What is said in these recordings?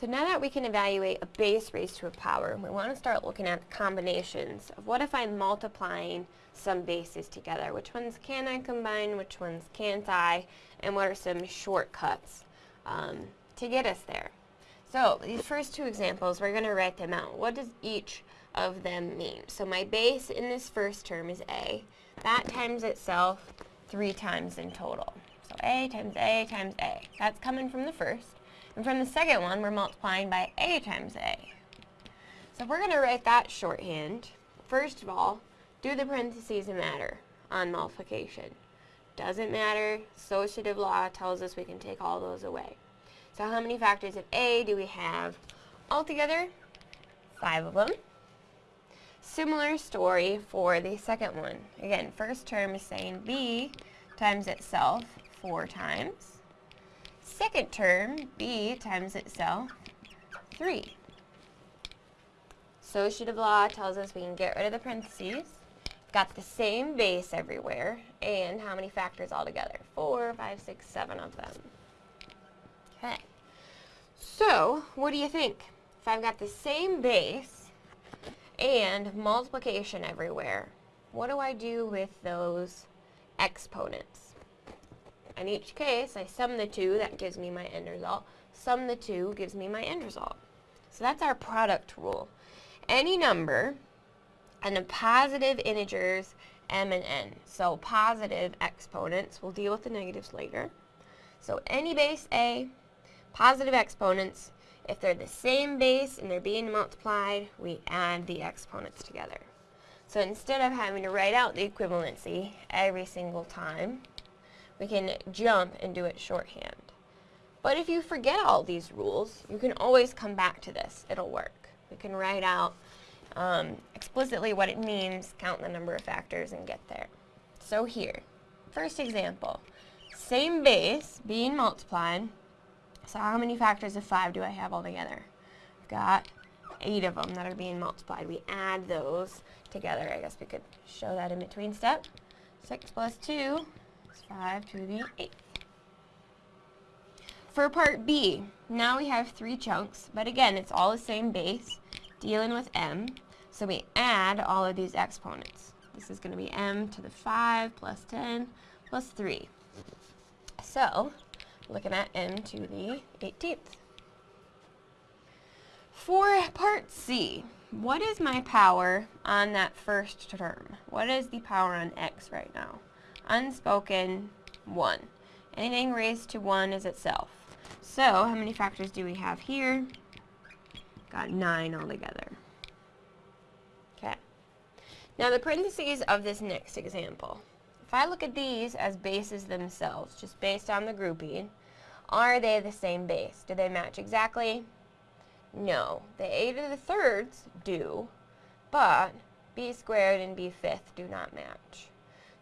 So now that we can evaluate a base raised to a power, we want to start looking at combinations of what if I'm multiplying some bases together? Which ones can I combine, which ones can't I, and what are some shortcuts um, to get us there? So these first two examples, we're going to write them out. What does each of them mean? So my base in this first term is a. That times itself three times in total. So a times a times a. That's coming from the first. And from the second one, we're multiplying by a times a. So if we're going to write that shorthand. First of all, do the parentheses matter on multiplication? Doesn't matter. Associative law tells us we can take all those away. So how many factors of a do we have altogether? Five of them. Similar story for the second one. Again, first term is saying b times itself four times. Second term, b times itself 3. Associative law tells us we can get rid of the parentheses. Got the same base everywhere, and how many factors altogether? Four, five, six, seven of them. Okay. So, what do you think? If I've got the same base and multiplication everywhere, what do I do with those exponents? In each case, I sum the two, that gives me my end result. Sum the two gives me my end result. So that's our product rule. Any number and the positive integers m and n. So positive exponents, we'll deal with the negatives later. So any base a, positive exponents, if they're the same base and they're being multiplied, we add the exponents together. So instead of having to write out the equivalency every single time, we can jump and do it shorthand. But if you forget all these rules, you can always come back to this. It'll work. We can write out um, explicitly what it means, count the number of factors, and get there. So here, first example, same base being multiplied. So how many factors of 5 do I have altogether? I've got 8 of them that are being multiplied. We add those together. I guess we could show that in between step. 6 plus 2 5 to the 8th. For part B, now we have three chunks, but again, it's all the same base, dealing with m, so we add all of these exponents. This is going to be m to the 5 plus 10 plus 3. So, looking at m to the 18th. For part C, what is my power on that first term? What is the power on x right now? Unspoken 1. Anything raised to 1 is itself. So, how many factors do we have here? Got 9 altogether. Okay. Now the parentheses of this next example. If I look at these as bases themselves, just based on the grouping, are they the same base? Do they match exactly? No. The a to the thirds do, but b squared and b fifth do not match.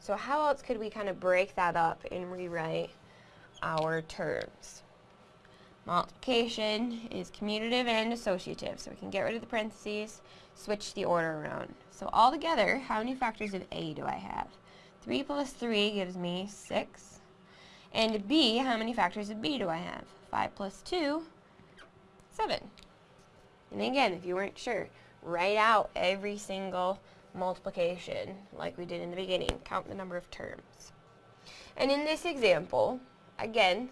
So how else could we kind of break that up and rewrite our terms? Multiplication is commutative and associative, so we can get rid of the parentheses, switch the order around. So all together, how many factors of A do I have? 3 plus 3 gives me 6. And B, how many factors of B do I have? 5 plus 2, 7. And again, if you weren't sure, write out every single multiplication like we did in the beginning, count the number of terms. And in this example, again,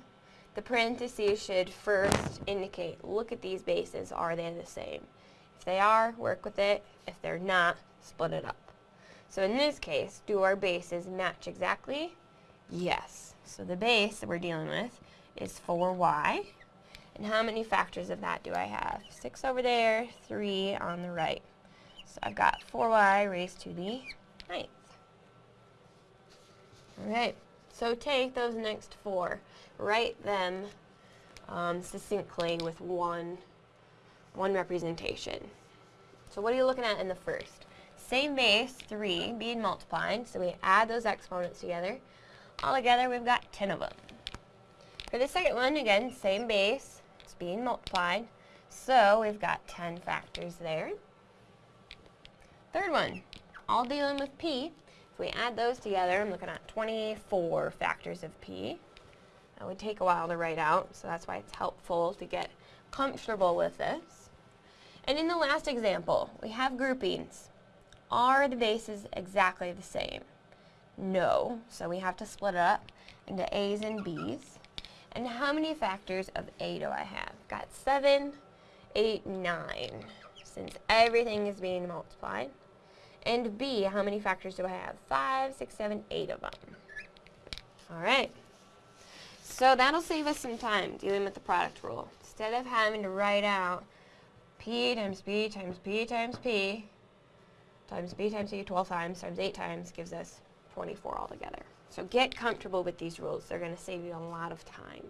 the parentheses should first indicate, look at these bases, are they the same? If they are, work with it. If they're not, split it up. So in this case, do our bases match exactly? Yes. So the base that we're dealing with is 4y. And how many factors of that do I have? 6 over there, 3 on the right. So I've got 4y raised to the ninth. All right, so take those next four, write them um, succinctly with one, one representation. So what are you looking at in the first? Same base, 3, being multiplied, so we add those exponents together. All together, we've got 10 of them. For the second one, again, same base, it's being multiplied, so we've got 10 factors there. Third one, all dealing with p. If we add those together, I'm looking at 24 factors of p. That would take a while to write out, so that's why it's helpful to get comfortable with this. And in the last example, we have groupings. Are the bases exactly the same? No, so we have to split it up into A's and B's. And how many factors of A do I have? Got 7, 8, 9, since everything is being multiplied. And B, how many factors do I have? 5, 6, 7, 8 of them. All right. So that'll save us some time dealing with the product rule. Instead of having to write out P times P times P times P times B times C 12 times times 8 times gives us 24 altogether. So get comfortable with these rules. They're going to save you a lot of time.